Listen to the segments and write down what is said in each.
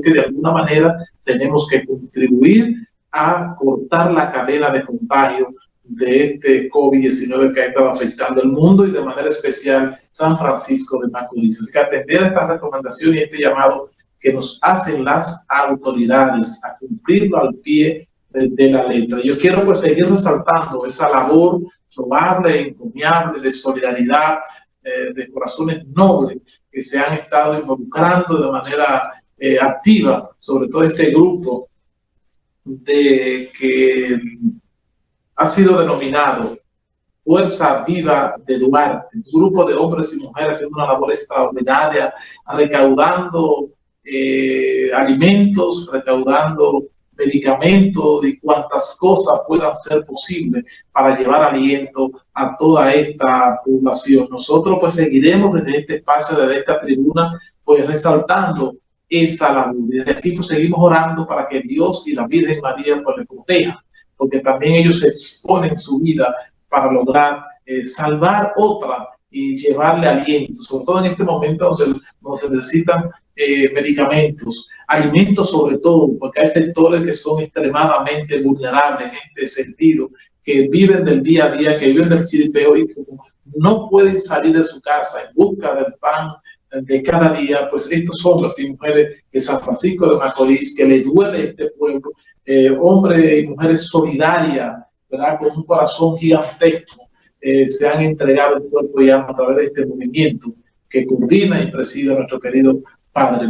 que de alguna manera tenemos que contribuir a cortar la cadena de contagio de este COVID-19 que ha estado afectando el mundo y de manera especial San Francisco de Macorís. Así que atender a esta recomendación y este llamado que nos hacen las autoridades a cumplirlo al pie de, la letra. Yo quiero pues seguir resaltando esa labor probable encomiable de solidaridad, eh, de corazones nobles que se han estado involucrando de manera eh, activa, sobre todo este grupo de que ha sido denominado Fuerza Viva de Duarte, un grupo de hombres y mujeres haciendo una labor extraordinaria, recaudando eh, alimentos, recaudando medicamentos y cuantas cosas puedan ser posibles para llevar aliento a toda esta población. Nosotros pues seguiremos desde este espacio, desde esta tribuna, pues resaltando esa labor. Desde aquí pues seguimos orando para que Dios y la Virgen María pues le protejan, porque también ellos exponen su vida para lograr eh, salvar otra y llevarle aliento, sobre todo en este momento donde, donde se necesitan eh, medicamentos, alimentos sobre todo, porque hay sectores que son extremadamente vulnerables en este sentido, que viven del día a día, que viven del chiripeo y no pueden salir de su casa en busca del pan de cada día, pues estos hombres y mujeres de San Francisco de Macorís, que le duele este pueblo, eh, hombres y mujeres solidarias, ¿verdad? con un corazón gigantesco, eh, se han entregado el cuerpo y alma a través de este movimiento que coordina y preside nuestro querido Padre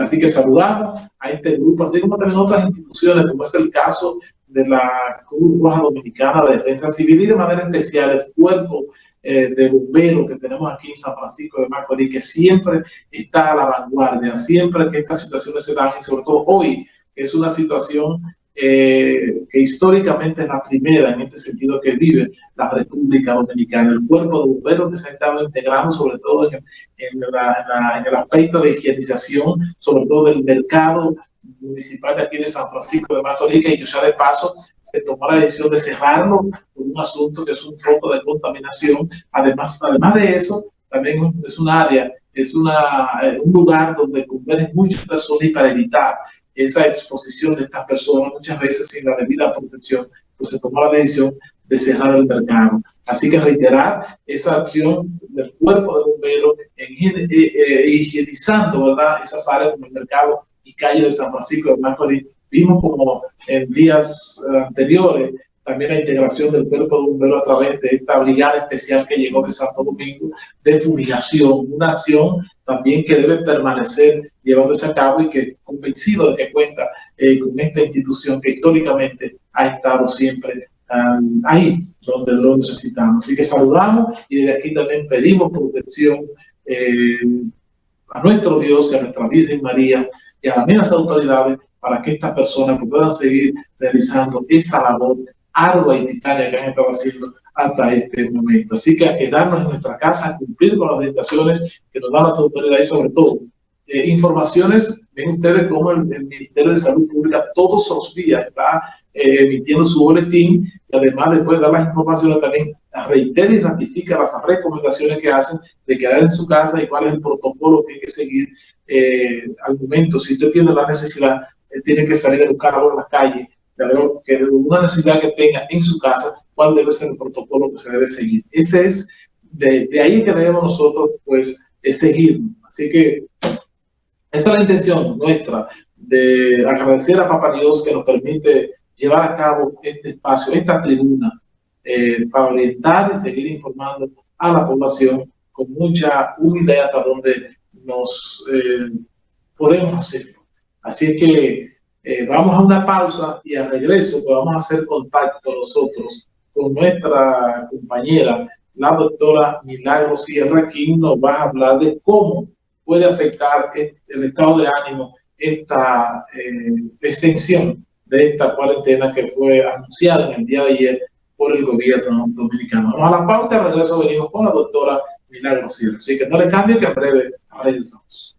Así que saludamos a este grupo, así como también otras instituciones, como es el caso de la Cruz Roja Dominicana de Defensa Civil y de manera especial el cuerpo eh, de bomberos que tenemos aquí en San Francisco de Macorís, que siempre está a la vanguardia, siempre que estas situaciones se dan, y sobre todo hoy, que es una situación eh, que históricamente es la primera en este sentido que vive la República Dominicana. El cuerpo de bomberos que se ha estado integrando sobre todo en, el aspecto de higienización, sobre todo del mercado municipal de aquí de San Francisco de Macorís, y ya de paso se tomó la decisión de cerrarlo por un asunto que es un foco de contaminación. Además, además de eso, también es un área, es una, eh, un lugar donde conviven muchas personas y para evitar esa exposición de estas personas, muchas veces sin la debida protección, pues se tomó la decisión de cerrar el mercado. Así que reiterar esa acción del cuerpo de bomberos en, eh, eh, higienizando ¿verdad? esas áreas como el mercado y calle de San Francisco de Macorís. Vimos como en días eh, anteriores también la integración del cuerpo de bomberos a través de esta brigada especial que llegó de Santo Domingo de fumigación, una acción también que debe permanecer llevándose a cabo y que convencido de que cuenta eh, con esta institución que históricamente ha estado siempre ahí donde lo necesitamos. Así que saludamos y desde aquí también pedimos protección eh, a nuestro Dios y a nuestra Virgen María y a las mismas autoridades para que estas personas puedan seguir realizando esa labor ardua y titania que han estado haciendo hasta este momento. Así que a quedarnos en nuestra casa, cumplir con las orientaciones que nos dan las autoridades, sobre todo eh, informaciones, ven ustedes cómo el, Ministerio de Salud Pública todos los días está eh, emitiendo su boletín y además después de dar las informaciones también reitera y ratifica las recomendaciones que hacen de quedar en su casa y cuál es el protocolo que hay que seguir eh, al momento. Si usted tiene la necesidad, tiene que salir a buscar algo en la calle, que una necesidad que tenga en su casa, cuál debe ser el protocolo que se debe seguir. Ese es, de, de ahí que debemos nosotros, pues, seguir. Así que esa es la intención nuestra, de agradecer a Papá Dios que nos permite llevar a cabo este espacio, esta tribuna, eh, para orientar y seguir informando a la población con mucha humildad hasta donde nos eh, podemos hacerlo. Así que eh, vamos a una pausa y al regreso vamos a hacer contacto nosotros con nuestra compañera, la doctora Milagro Sierra, quien nos va a hablar de cómo puede afectar el estado de ánimo esta eh, extensión de esta cuarentena que fue anunciada en el día de ayer por el gobierno dominicano. Vamos a la pausa y al regreso venimos con la doctora Milagro Sierra. Así que no le cambie que en breve regresamos.